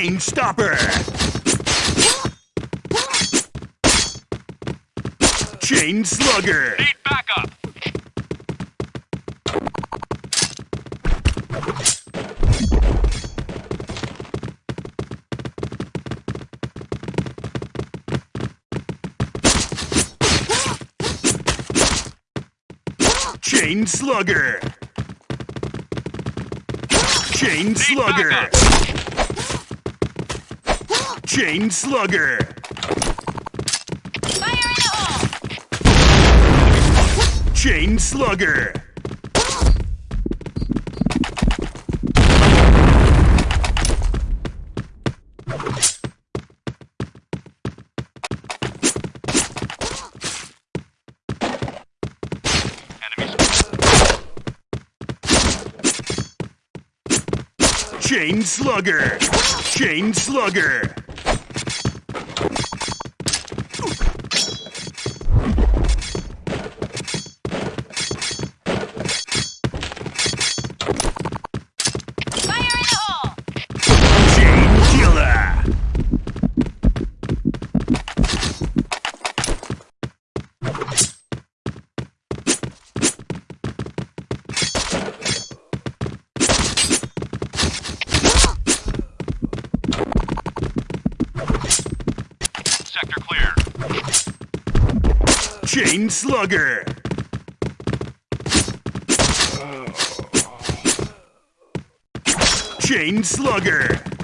Chain Stopper! Chain Slugger! Need backup. Chain Slugger! Chain Slugger! Chain Slugger! Fire in the hole! Chain Slugger! Chain Slugger! Chain Slugger! Sector clear. Chain Slugger! Chain Slugger!